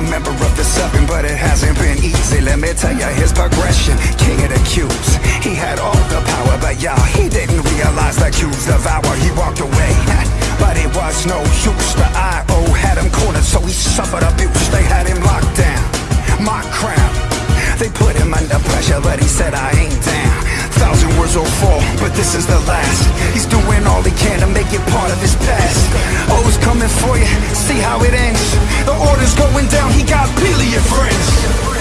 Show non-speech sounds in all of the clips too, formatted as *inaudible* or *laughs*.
a member of the seven, but it hasn't been easy. Let me tell you his progression, king of the cubes. He had all the power, but y'all, he didn't realize the cubes devour. He walked away, *laughs* but it was no use. The I.O. had him cornered, so he suffered abuse. They had him locked down, my crown. They put him under pressure, but he said, I ain't down thousand words will fall, but this is the last. He's doing all he can to make it part of his past. Oh, Always coming for you, see how it ends. The order's going down, he got billion friends.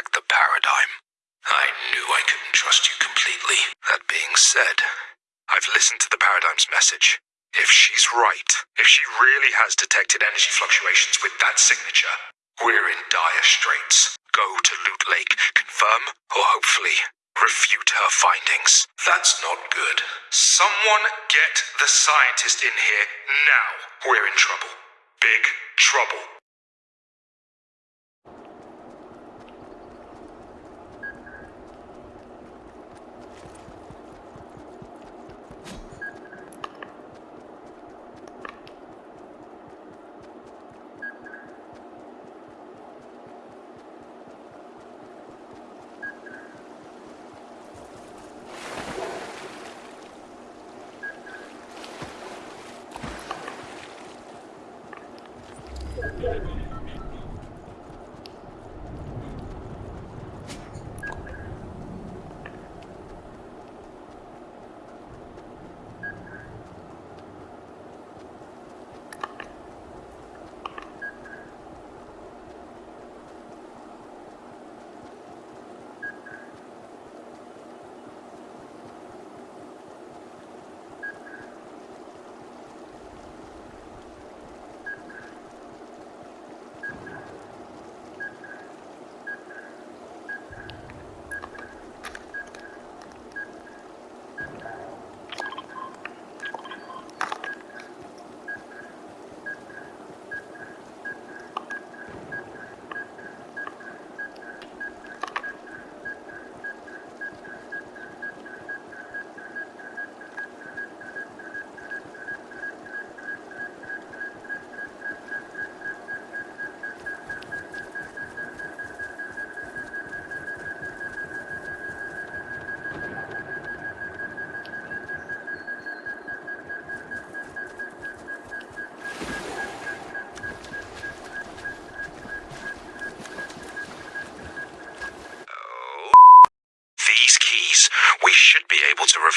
back the paradigm. I knew I couldn't trust you completely. That being said, I've listened to the paradigm's message. If she's right, if she really has detected energy fluctuations with that signature, we're in dire straits. Go to Loot Lake, confirm, or hopefully refute her findings. That's not good. Someone get the scientist in here now. We're in trouble. Big trouble.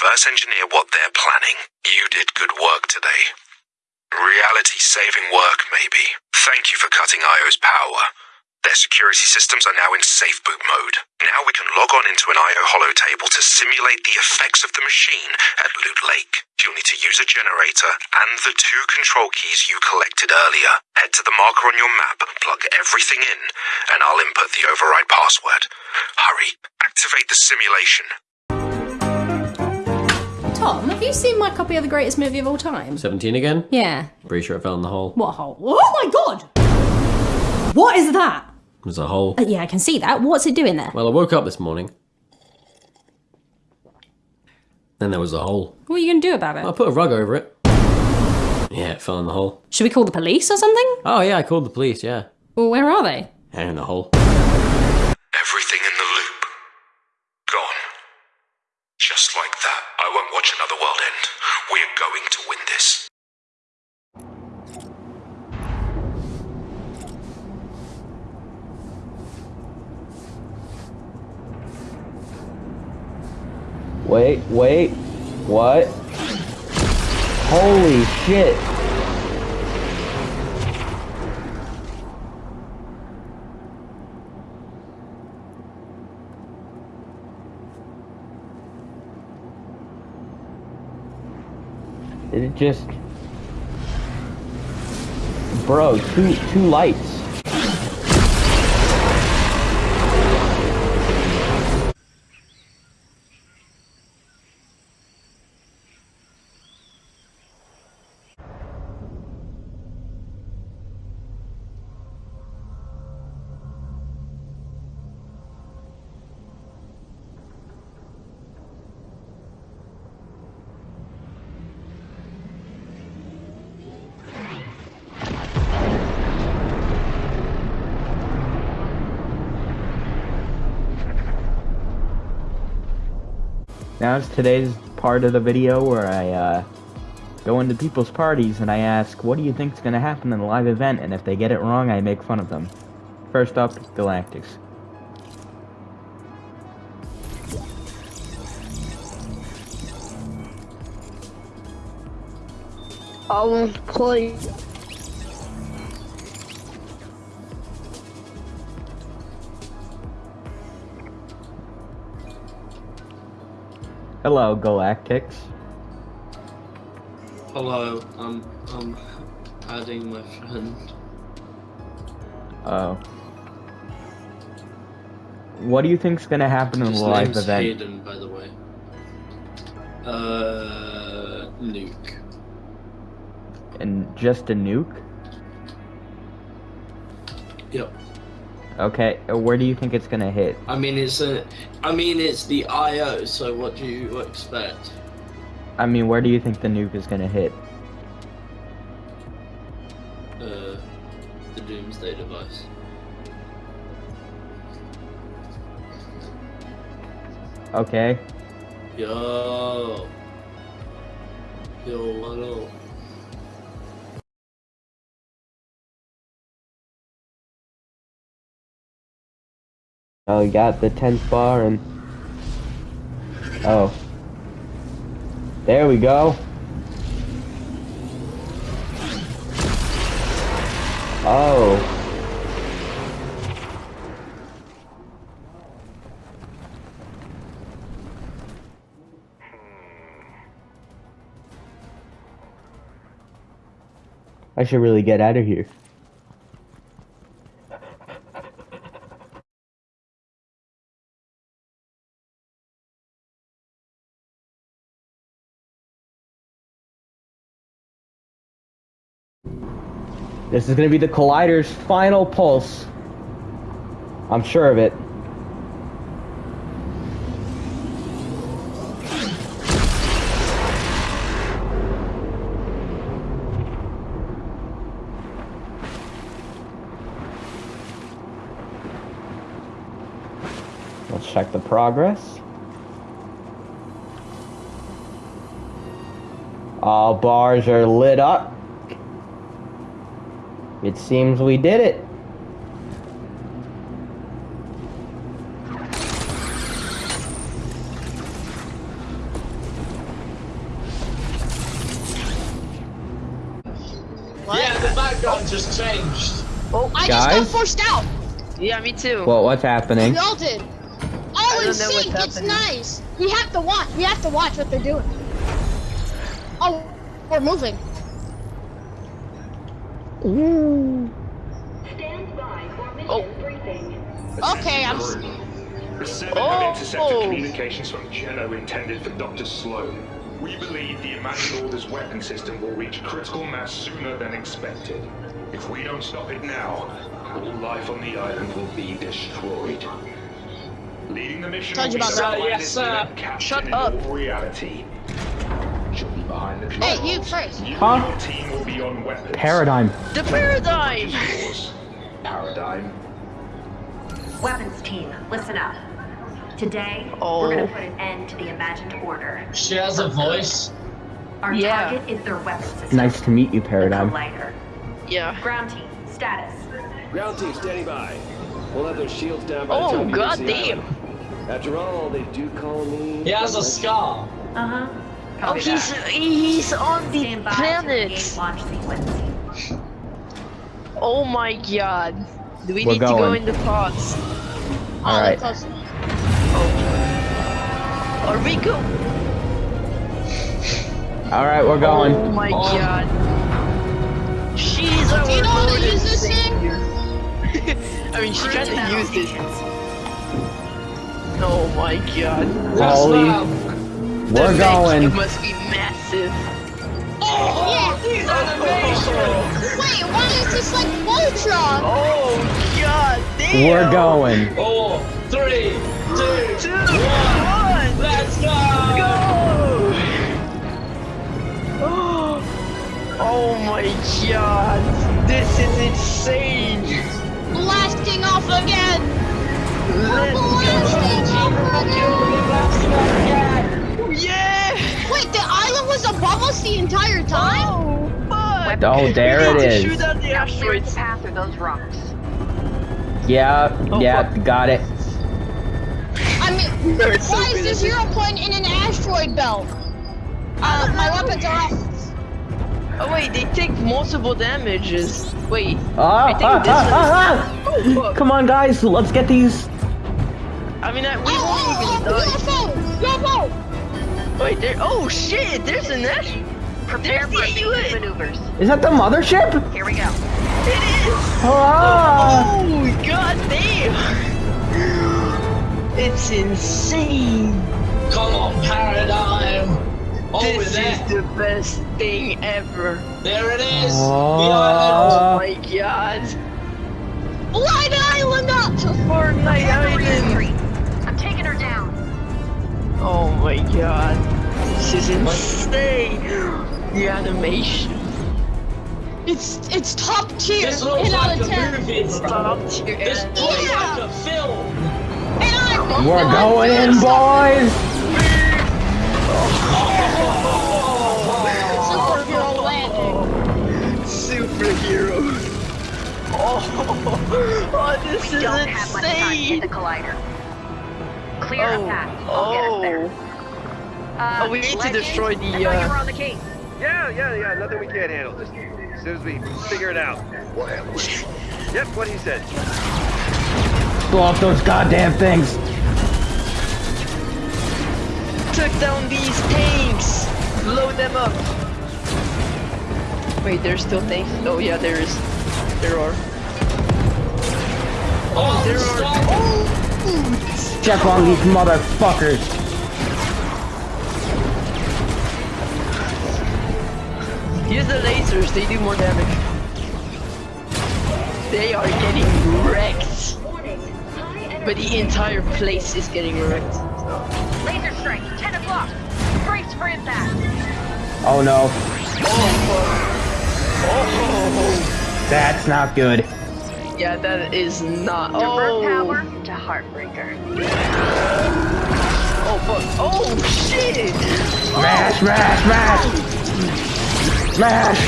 Reverse engineer what they're planning. You did good work today. Reality saving work, maybe. Thank you for cutting IO's power. Their security systems are now in safe boot mode. Now we can log on into an IO holo table to simulate the effects of the machine at Loot Lake. You'll need to use a generator and the two control keys you collected earlier. Head to the marker on your map, plug everything in, and I'll input the override password. Hurry, activate the simulation. Tom, have you seen my copy of the greatest movie of all time? 17 again? Yeah. Pretty sure it fell in the hole. What hole? Oh my god! What is that? It was a hole. Uh, yeah, I can see that. What's it doing there? Well, I woke up this morning. Then there was a hole. What are you going to do about it? I it? put a rug over it. Yeah, it fell in the hole. Should we call the police or something? Oh, yeah, I called the police, yeah. Well, where are they? And in the hole. Everything in the loop. Like that, I won't watch another world end. We're going to win this. Wait, wait. What? Holy shit. It just Bro, two two lights. Now it's today's part of the video where I uh, go into people's parties and I ask, what do you think's gonna happen in the live event? And if they get it wrong, I make fun of them. First up, Galactics. I won't play. Hello, Galactics. Hello, I'm I'm adding my friend. Oh. What do you think's gonna happen in His the live name's event? Hayden, by the way. Uh, nuke. And just a nuke? Yep. Okay, uh, where do you think it's gonna hit? I mean it's a, I mean it's the IO. So what do you expect? I mean, where do you think the nuke is gonna hit? Uh, the Doomsday device. Okay. Yo. Yo, what Oh, you got the 10th bar and... Oh. There we go. Oh. I should really get out of here. This is gonna be the Collider's final pulse. I'm sure of it. Let's check the progress. All bars are lit up. It seems we did it. Yeah, the background just changed. Oh, I Guys? just got forced out. Yeah, me too. Well, what's happening? We all did. Oh, in sync. It's nice. We have to watch. We have to watch what they're doing. Oh, we're moving. Oh, Okay, I'm. s- The seven Oh. intercepted communications from Geno intended for Dr. Slone. We believe the Imagined Order's weapon system will reach critical mass sooner than expected. If we don't stop it now, all life on the island will be destroyed. Leading the mission Told will you be about that. pilot Yes, sir. select Shut up. reality. Hey, you first. You Huh? team will be on weapons. Paradigm. the paradigm. Paradigm. Weapons team, listen up. Today, Oh. we're gonna put an end to the imagined order. She has a voice. Our Yeah. target is their weapon system. Nice to meet you, Paradigm. Collider. Yeah. Ground team, status. Ground team standing by. We'll have those shields down by the Oh, time you reach the goddamn. island. After all, they do call me. He has a scar. Uh huh. Oh, he's he's on the Stand planet. engage launch sequence. Oh my god. Do we We're need to go in the pods? Ah, oh, All they're right. close. Are we go? All right, we're going. Oh going. my god. She's our Do you know how to use this thing? *laughs* I mean, she Cruise kind to of battle used it. Oh my god. Yes, Holy- ma'am. We're going. It must be massive. Oh, Yeah. These animations. Wait, why is this like Voltron? Oh god damn. We're going. Four, three, two, Two, one. one. Let's go. Go! Oh my god. This is insane. Blasting off again. Let's Blasting off again. go. Yeah! Wait, the island was above us the entire time? Oh, fuck! Oh, there We it need to is. Shoot out the Now clear the asteroids. path through those rocks. Yeah, Oh, yeah, fuck. got it. I mean, *laughs* No, so why is this the isn't it? zero point in an asteroid belt? Uh, my weapons are off. Oh wait, they take multiple damages. Wait. Ah, I think ah, this ah, one is- ah, Oh, ah. Come on, guys, let's get these. I mean, I, we Oh, won't oh, even oh, die. UFO! UFO! Wait, there. Oh shit! There's a ash. Prepare for the immediate maneuvers. Is that the mothership? Here we go. It is. Ah! Oh god damn! *gasps* It's insane. Come on, paradigm. Oh, this there. is the best thing ever. There it is. Oh. Oh my god. Light the island up! Fortnite Prepare Island. I'm taking her down. Oh my god. This is insane. The animation. It's it's top tier. This looks like a 10. movie. Top tier This looks Yeah. like a film. And I'm We're going in, boys. *laughs* Superhero landing. Superhero. Oh, *laughs* oh this We is don't have much time to hit the collider. Clear Oh, a path. I'll get us there. oh. Uh, Oh, we need to destroy the, I thought you uh, were on the case. Yeah, yeah, yeah. Nothing we can't handle. Just as soon as we figure it out. We'll handle. Yep, what he said. Blow up those goddamn things. Took down these tanks. Load them up. Wait, there's still tanks. Oh yeah, there is. There are. Oh, There are. Oh, Check on these motherfuckers. use the lasers. They do more damage. They are getting wrecked. But the entire place is getting wrecked. Laser strike, 10 o'clock. Brace for impact. Oh no, Oh, that's not good. Yeah, that is not. Divert Oh, power to Heartbreaker. oh, fuck. Oh, shit. Smash, smash, smash, smash.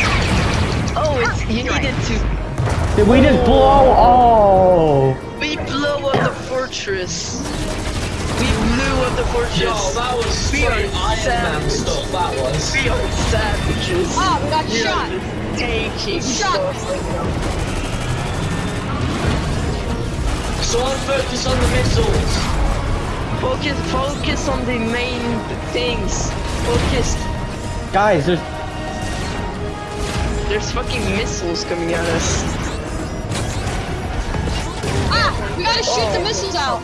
Oh, it's you needed to. Did we just blow? Oh. We blow up the fortress. We blew up the fortress. Yo, that was We straight are Iron Man savage. stuff, that was. We are savages. Ah, we got We shot. taking Shut stuff. Someone focus on the missiles. Focus, focus on the main things. Focus. Guys, there's There's fucking missiles coming at us. Ah! We gotta shoot the missiles out.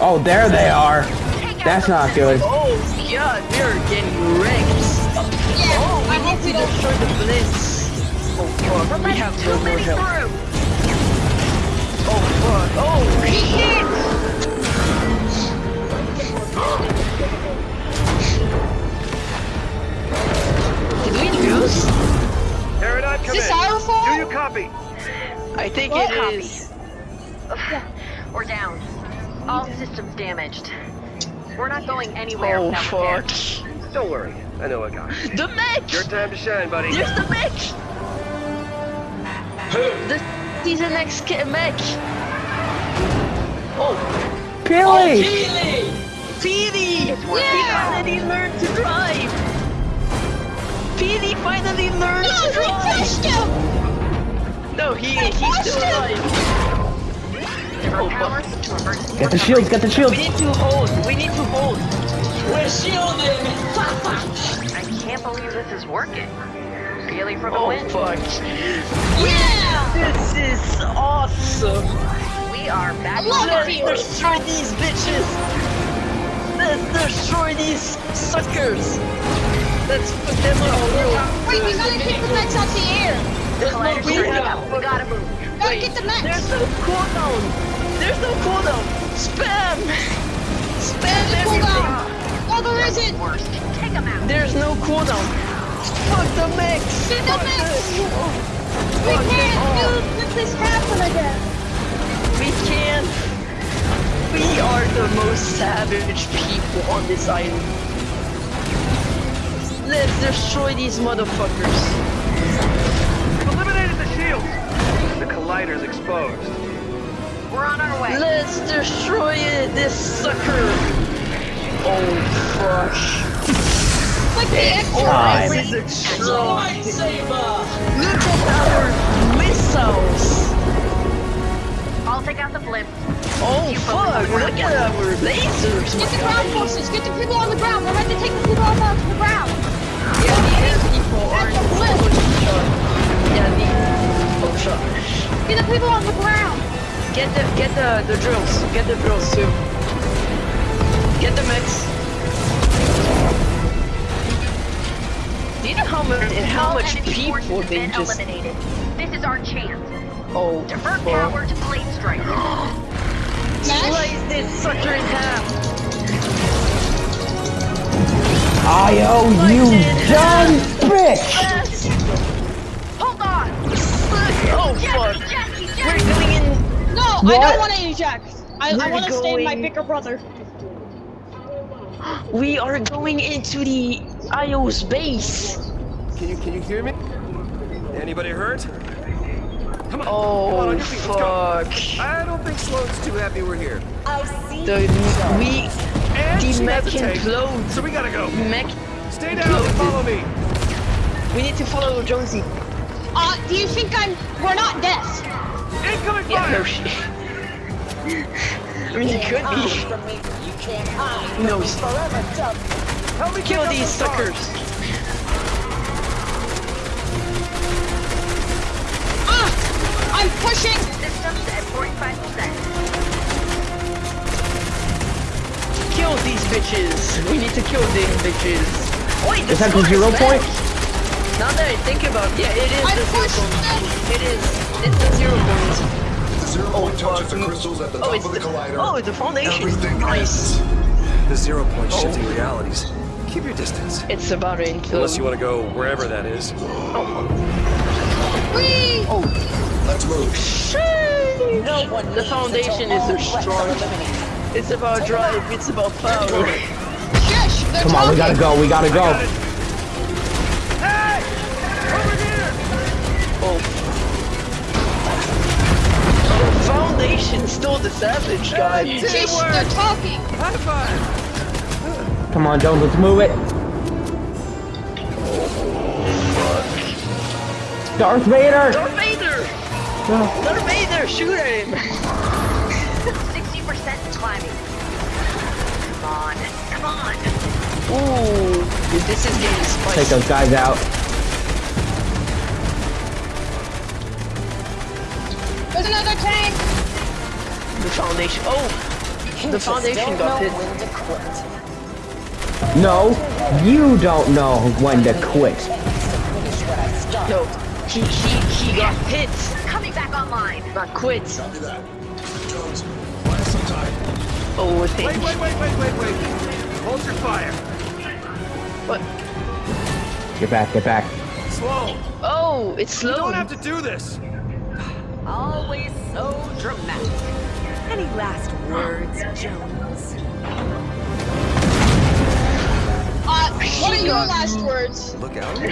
oh there they are. That's not good. Oh god, we are getting wrecked. Yeah, Oh, we I hope need we to destroy the blitz. Oh fuck, we have no more help. Oh fuck, oh shit! Did we lose? Paradigm, come Is this in. our fault? Do you copy? I think What? it is. We're down. All systems damaged. We're not going anywhere Oh fuck. Don't worry. I know a guy. The mech! Your time to shine, buddy. There's the mech! The he's an ex mech! Oh, Billy! Oh, Keely! Petey! Yeah! Finally learned to drive! Petey finally learned No, to we drive! crushed him! No, he, They he's crushed still him! alive! Divert Oh, power to emergency Get the shields, get the shields. We need to hold, we need to hold! We're shielding! I can't believe this is working. Really for the Oh win. fuck. Yeah! This is awesome! We are back Love on it. Let's destroy these bitches! Let's destroy these suckers! Let's put them on Wait, we gotta get the mechs out the air. There's no Collider's we turning have- up. We gotta move. Gotta Wait, get the There's mechs. no cooldown! There's no cooldown! Spam! Spam There's a everything! cooldown. Oh, there isn't. Take them out. There's no cooldown! Fuck the mechs! Get the Fuck mechs. them. We can't all. do let this happen again. We can't! We are the most savage people on this island. Let's destroy these motherfuckers. We've eliminated the shield. The collider's exposed. We're on our way. Let's destroy it, this sucker! Oh fuck. Like the extra. Time. This is a It's a strong. lightsaber! Look at missiles! I'll take out the blimp. Oh fuck, look at our lasers! Get the ground forces. Get the people on the ground. We're about to take the people off the ground. Yeah, these people are That's a blip. Yeah, these. Oh shot. Get the people on the ground. Get the get the the drills. Get the drills too. Get the mix. Do you know how much and how much people forces they been just eliminated. This is our chance. oh Divert fuck. power to blade strike. *gasps* Slice this sucker in half. I owe you dumb bitch! Yes. Hold on. Oh Jackie, fuck. Jackie, We're going in. No, I don't want to eject. I, I We're want to stay with my bigger brother. *gasps* We are going into the IO's base. Can you can you hear me? Anybody hurt? Come on. Oh, come on, on your feet. Let's go. fuck. I don't think Slone's too happy we're here. i The we And the she mech has a tank, implodes. So we gotta go. Mech. Stay down and follow me. We need to follow Jonesy. Uh, do you think I'm? We're not dead. Incoming Yeah, fire. no shit. *laughs* I mean, it could be. You can't hide. No, Help me kill these suckers. Ah, I'm pushing. Systems at 45%. Kill these bitches. We need to kill these bitches. Wait, the Is that the zero point? Now that I think about it, yeah, it is I the zero pushed point. them. It is. It's the zero point. Zero point touches the crystals at the Oh, top of the the, collider. oh, it's the foundation. Everything Nice. The zero point Oh. shifting realities. Keep your distance. It's about to implode. Unless you want to go wherever that is. Whee! Oh, Let's move. Shoo! No one the foundation is the strong. It's about drive. It's about power. Shush! They're Come on, we gotta go, we gotta go. Hey! Over here! Oh. Oh, foundation still the savage guy. Shush! They're talking. High five! Come on, Jones, let's move it. Darth Vader! Darth Vader! No. Darth Vader, shoot at him! 60% and climbing. Come on, come on. Ooh, dude, this is getting spicy. Take those guys out. There's another tank! The foundation. Oh! The foundation got hit. No, you don't know when to quit. No, he he he got hit, Coming back online. not quit. Copy that. Jones, buy us some time. Oh, Wait, wait, wait, wait, wait, wait. Hold your fire. What? Get back, get back. Slow. Oh, it's slow. You don't have to do this. Always so dramatic. Any last words, Jones? What are your last words? Look out. *laughs* *laughs*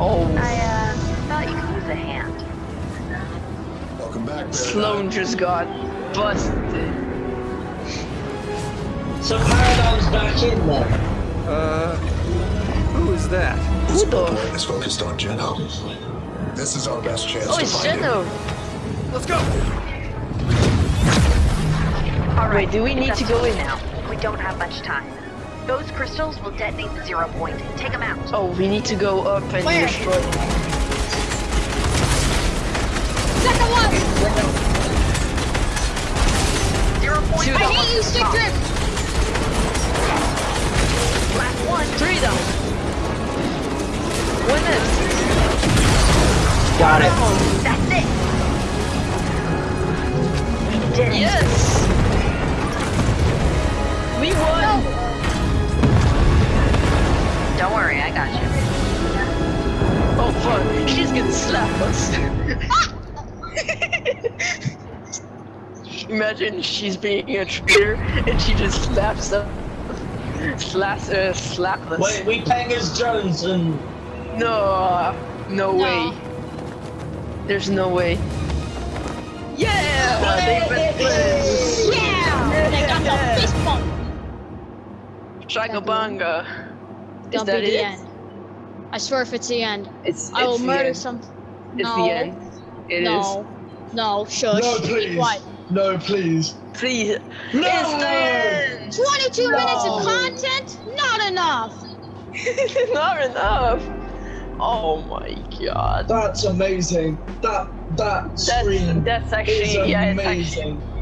oh, I uh thought you could use a hand. Welcome back, Slone just got busted. So Paradigm's back in there. Uh, who is that? This Who the- report is focused on Geno. This is our best chance Oh, to it's find him. Geno. Let's go. All right, Wait, do we need to go in? now? We don't have much time. Those crystals will detonate the zero point. Take them out. Oh, we need to go up and Where? destroy. Second one! Zero point. Two I hate you, stick drift! Last one. Three down. Win it. Got it. That's it. We did it. Yes. We won. Don't worry, I got you. Oh fuck, she's gonna slap us. *laughs* Imagine she's being a traitor and she just slaps us. Slaps, uh, slap us. Wait, we paying as Jones and No, no, No. way. There's no way. Yeah, they've been friends. Yeah! Chagabanga. Is Don't that be the it? end. I swear if it's the end, It's, I will murder end. some. It's no. the end. It is. no. No, shush. No, please. quiet. No, please. Please. No! It's the end. 22 minutes of content? Not enough! *laughs* Not enough. Oh my god. That's amazing. That that That's screen that's is actually yeah, it's amazing. actually